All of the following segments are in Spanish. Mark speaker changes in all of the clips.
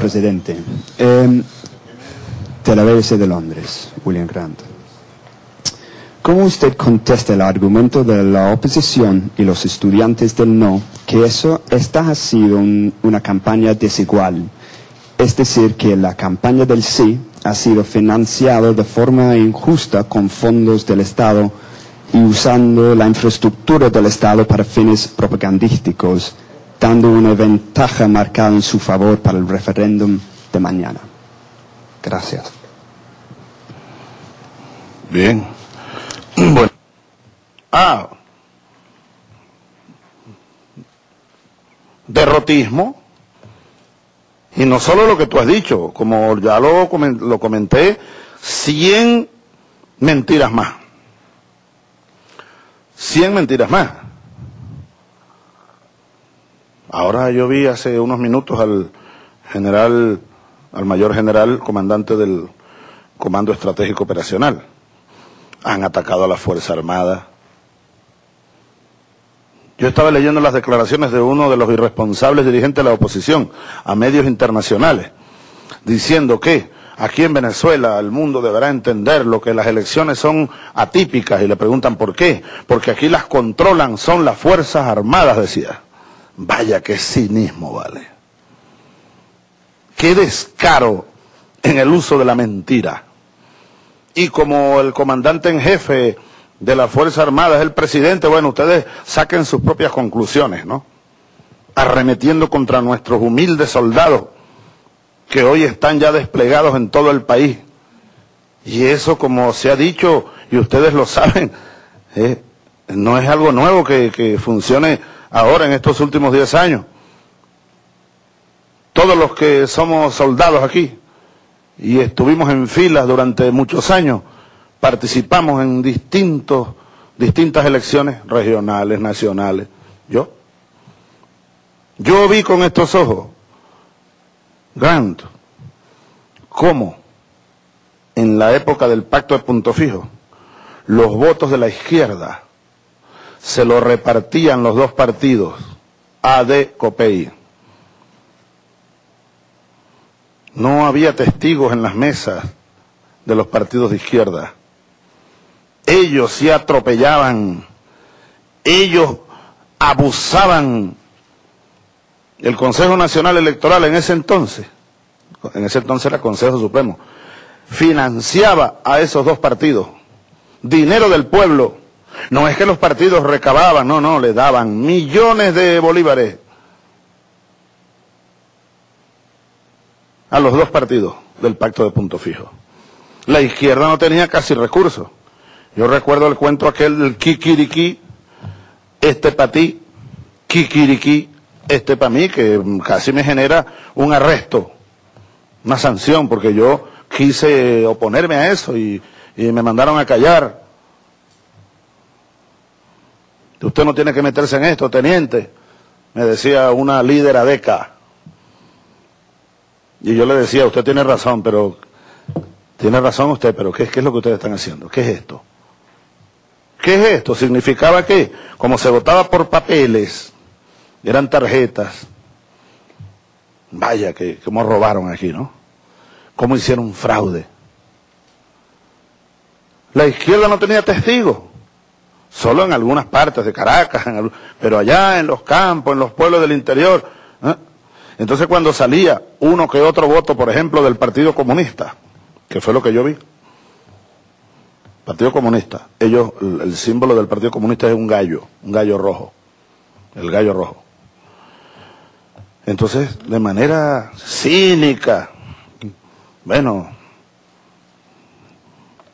Speaker 1: presidente. Eh, de la BBC de Londres, William Grant. ¿Cómo usted contesta el argumento de la oposición y los estudiantes del no que eso, esta ha sido un- una campaña desigual? Es decir, que la campaña del sí ha sido financiada de forma injusta con fondos del Estado y usando la infraestructura del Estado para fines propagandísticos, dando una ventaja marcada en su favor para el referéndum de mañana. Gracias.
Speaker 2: Bien. Bueno. Ah. Derrotismo. Y no solo lo que tú has dicho, como ya lo, lo comenté, 100 mentiras más. 100 mentiras más. Ahora yo vi hace unos minutos al general, al mayor general, comandante del Comando Estratégico Operacional. Han atacado a la Fuerza Armada. Yo estaba leyendo las declaraciones de uno de los irresponsables dirigentes de la oposición a medios internacionales, diciendo que aquí en Venezuela el mundo deberá entender lo que las elecciones son atípicas y le preguntan por qué, porque aquí las controlan son las Fuerzas Armadas, decía. Vaya qué cinismo, vale. Qué descaro en el uso de la mentira. Y como el comandante en jefe de la Fuerza Armada es el presidente, bueno, ustedes saquen sus propias conclusiones, ¿no? Arremetiendo contra nuestros humildes soldados que hoy están ya desplegados en todo el país. Y eso, como se ha dicho, y ustedes lo saben, eh, no es algo nuevo que, que funcione ahora en estos últimos 10 años. Todos los que somos soldados aquí y estuvimos en filas durante muchos años, participamos en distintos, distintas elecciones regionales, nacionales. Yo, yo vi con estos ojos, Grant, cómo en la época del pacto de punto fijo, los votos de la izquierda se lo repartían los dos partidos, AD, COPEI. No había testigos en las mesas de los partidos de izquierda. Ellos sí atropellaban, ellos abusaban. El Consejo Nacional Electoral en ese entonces, en ese entonces era Consejo Supremo, financiaba a esos dos partidos. Dinero del pueblo. No es que los partidos recababan, no, no, le daban millones de bolívares a los dos partidos del pacto de punto fijo. La izquierda no tenía casi recursos. Yo recuerdo el cuento aquel del kikiriki, este para ti, kikiriki, este para mí, que casi me genera un arresto, una sanción, porque yo quise oponerme a eso y, y me mandaron a callar. Usted no tiene que meterse en esto, teniente, me decía una líder adeca. Y yo le decía, usted tiene razón, pero tiene razón usted, pero ¿qué, qué es lo que ustedes están haciendo? ¿Qué es esto? ¿Qué es esto? Significaba que, como se votaba por papeles, eran tarjetas, vaya que cómo robaron aquí, ¿no? Cómo hicieron fraude. La izquierda no tenía testigos, solo en algunas partes de Caracas, pero allá en los campos, en los pueblos del interior. ¿eh? Entonces cuando salía uno que otro voto, por ejemplo, del Partido Comunista, que fue lo que yo vi, Partido Comunista, ellos, el, el símbolo del Partido Comunista es un gallo, un gallo rojo, el gallo rojo. Entonces, de manera cínica, bueno,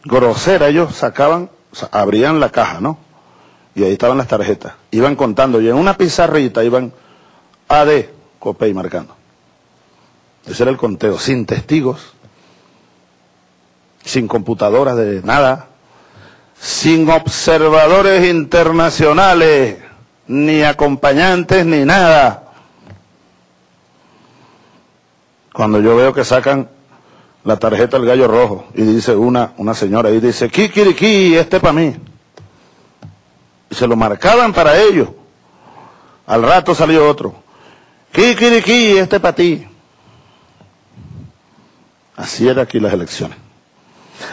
Speaker 2: grosera, ellos sacaban, sa- abrían la caja, ¿no? Y ahí estaban las tarjetas. Iban contando, y en una pizarrita iban AD, Copey marcando. Ese era el conteo, sin testigos, sin computadoras de nada, sin observadores internacionales, ni acompañantes, ni nada. Cuando yo veo que sacan la tarjeta del gallo rojo y dice una, una señora y dice, Kikiriki, este para mí. Se lo marcaban para ellos. Al rato salió otro. Kikiriki, este para ti. Así era aquí las elecciones.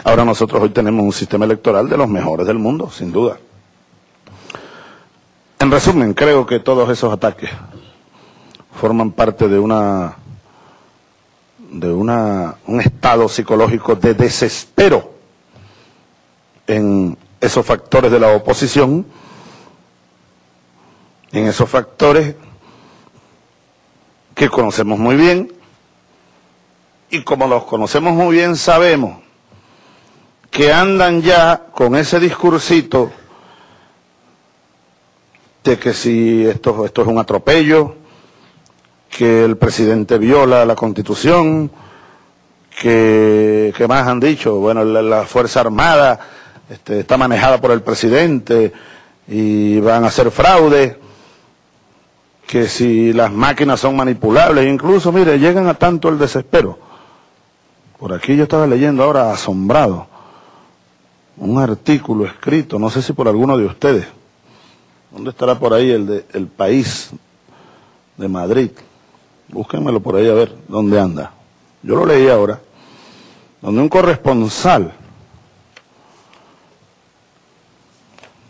Speaker 2: Ahora nosotros hoy tenemos un sistema electoral de los mejores del mundo, sin duda. En resumen, creo que todos esos ataques forman parte de una de una, un estado psicológico de desespero en esos factores de la oposición, en esos factores que conocemos muy bien, y como los conocemos muy bien sabemos que andan ya con ese discursito de que si esto, esto es un atropello, que el presidente viola la constitución, que, ¿qué más han dicho? Bueno, la, Fuerza Armada este, está manejada por el presidente y van a hacer fraude, que si las máquinas son manipulables, incluso, mire, llegan a tanto el desespero. Por aquí yo estaba leyendo ahora asombrado un artículo escrito, no sé si por alguno de ustedes, ¿dónde estará por ahí el de El País de Madrid? Búsquenmelo por ahí a ver dónde anda. Yo lo leí ahora, donde un corresponsal,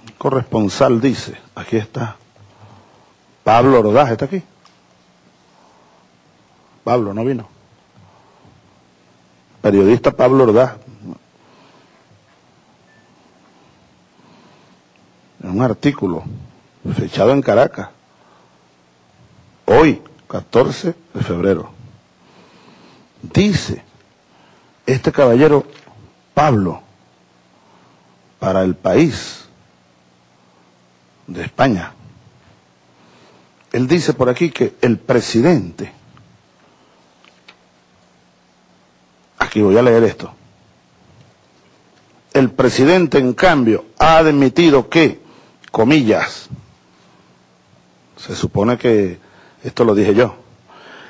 Speaker 2: un corresponsal dice, aquí está, Pablo Ordaz, ¿está aquí? Pablo, no vino. Periodista Pablo. En un artículo fechado en Caracas. Hoy, 14 de febrero. Dice este caballero Pablo para el país de España. Él dice por aquí que el presidente, aquí voy a leer esto, el presidente en cambio ha admitido que, comillas, se supone que esto lo dije yo.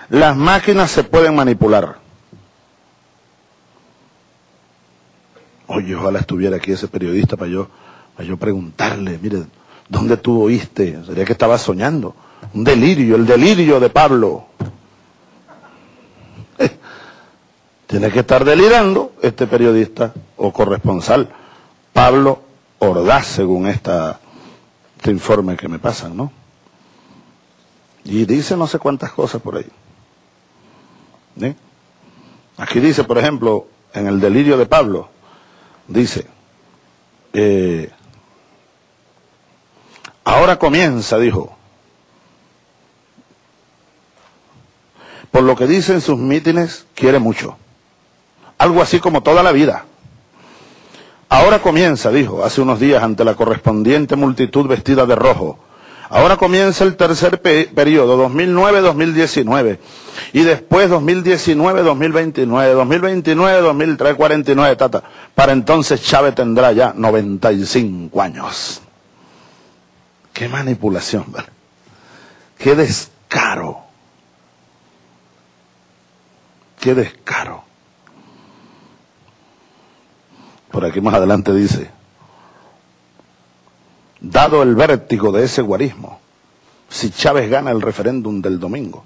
Speaker 2: Las máquinas se pueden manipular. Oye, ojalá estuviera aquí ese periodista para yo, para yo preguntarle, mire, ¿dónde tú oíste? Sería que estaba soñando. Un delirio, el delirio de Pablo. Tiene que estar delirando este periodista o corresponsal, Pablo Ordaz, según esta, este informe que me pasan, ¿no? Y dice no sé cuántas cosas por ahí. Aquí dice, por ejemplo, en el delirio de Pablo, dice, eh, ahora comienza, dijo, por lo que dice en sus mítines, quiere mucho. Algo así como toda la vida. Ahora comienza, dijo, hace unos días ante la correspondiente multitud vestida de rojo, Ahora comienza el tercer periodo, 2009-2019, y después 2019-2029, 2029-2049, tata. Para entonces Chávez tendrá ya 95 años. Qué manipulación. Qué descaro. Qué descaro. Por aquí más adelante dice, dado el vértigo de ese guarismo, si Chávez gana el referéndum del domingo,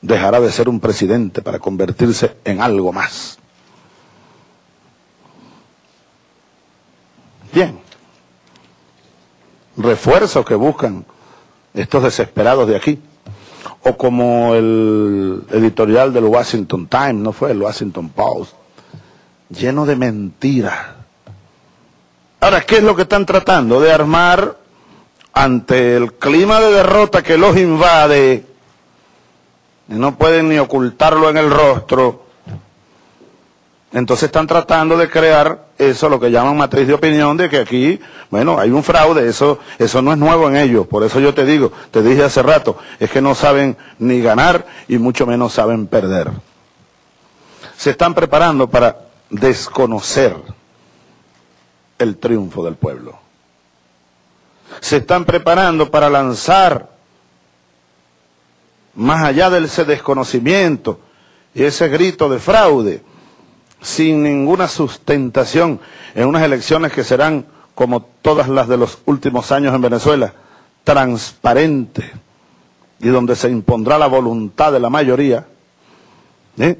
Speaker 2: dejará de ser un presidente para convertirse en algo más. Bien, refuerzos que buscan estos desesperados de aquí, o como el editorial del Washington Times, no fue el Washington Post, lleno de mentiras Ahora, ¿qué es lo que están tratando? De armar ante el clima de derrota que los invade, y no pueden ni ocultarlo en el rostro, entonces están tratando de crear eso, lo que llaman matriz de opinión, de que aquí, bueno, hay un fraude, eso, eso no es nuevo en ellos. Por eso yo te digo, te dije hace rato, es que no saben ni ganar y mucho menos saben perder. Se están preparando para desconocer el triunfo del pueblo. Se están preparando para lanzar, más allá de ese desconocimiento y ese grito de fraude, sin ninguna sustentación en unas elecciones que serán, como todas las de los últimos años en Venezuela, transparentes y donde se impondrá la voluntad de la mayoría, ¿eh?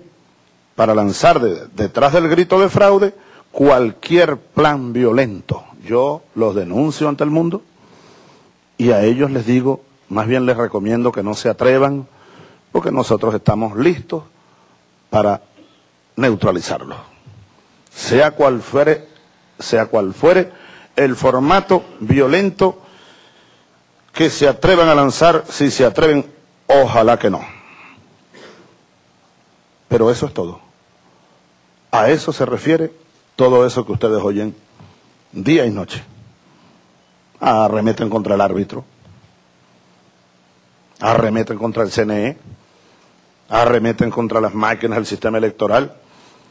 Speaker 2: para lanzar detrás del grito de fraude cualquier plan violento. Yo los denuncio ante el mundo y a ellos les digo, más bien les recomiendo que no se atrevan, porque nosotros estamos listos para neutralizarlos. Sea cual fuere, sea cual fuere el formato violento que se atrevan a lanzar, si se atreven, ojalá que no. Pero eso es todo. A eso se refiere todo eso que ustedes oyen día y noche. Arremeten contra el árbitro, arremeten contra el CNE, arremeten contra las máquinas del sistema electoral,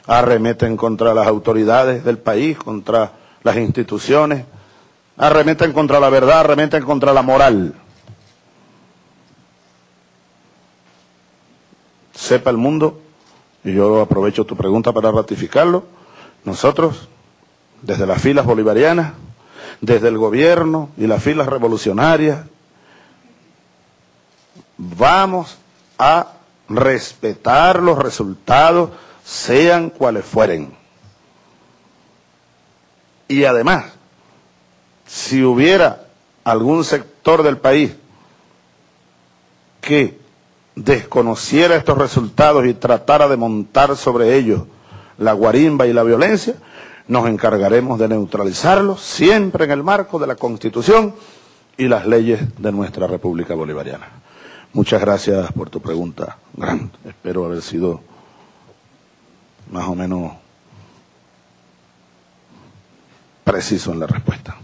Speaker 2: arremeten contra las autoridades del país, contra las instituciones, arremeten contra la verdad, arremeten contra la moral. Sepa el mundo, y yo aprovecho tu pregunta para ratificarlo, nosotros, desde las filas bolivarianas, desde el gobierno y las filas revolucionarias, vamos a respetar los resultados, sean cuales fueren. Y además, si hubiera algún sector del país que desconociera estos resultados y tratara de montar sobre ellos la guarimba y la violencia, nos encargaremos de neutralizarlos siempre en el marco de la Constitución y las leyes de nuestra República Bolivariana. Muchas gracias por tu pregunta, Grant. Espero haber sido más o menos preciso en la respuesta.